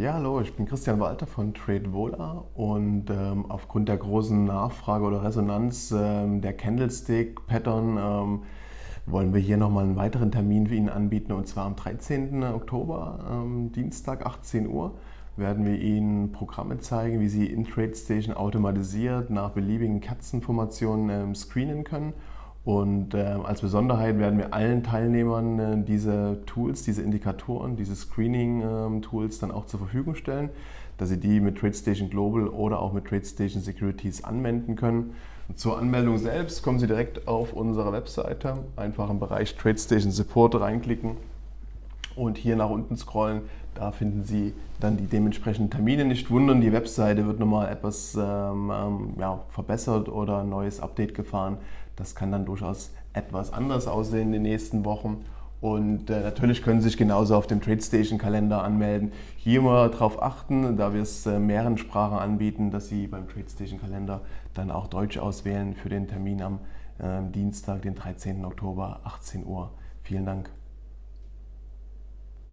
Ja, hallo, ich bin Christian Walter von TradeVola und ähm, aufgrund der großen Nachfrage oder Resonanz ähm, der Candlestick-Pattern ähm, wollen wir hier nochmal einen weiteren Termin für Ihnen anbieten und zwar am 13. Oktober, ähm, Dienstag, 18 Uhr werden wir Ihnen Programme zeigen, wie Sie in TradeStation automatisiert nach beliebigen Kerzenformationen ähm, screenen können und äh, als Besonderheit werden wir allen Teilnehmern äh, diese Tools, diese Indikatoren, diese Screening-Tools ähm, dann auch zur Verfügung stellen, dass Sie die mit TradeStation Global oder auch mit TradeStation Securities anwenden können. Und zur Anmeldung selbst kommen Sie direkt auf unsere Webseite, einfach im Bereich TradeStation Support reinklicken und hier nach unten scrollen. Da finden Sie dann die dementsprechenden Termine. Nicht wundern, die Webseite wird nochmal etwas ähm, ähm, ja, verbessert oder ein neues Update gefahren. Das kann dann durchaus etwas anders aussehen in den nächsten Wochen. Und äh, natürlich können Sie sich genauso auf dem TradeStation-Kalender anmelden. Hier mal darauf achten, da wir es äh, mehreren Sprachen anbieten, dass Sie beim TradeStation-Kalender dann auch Deutsch auswählen für den Termin am äh, Dienstag, den 13. Oktober, 18 Uhr. Vielen Dank.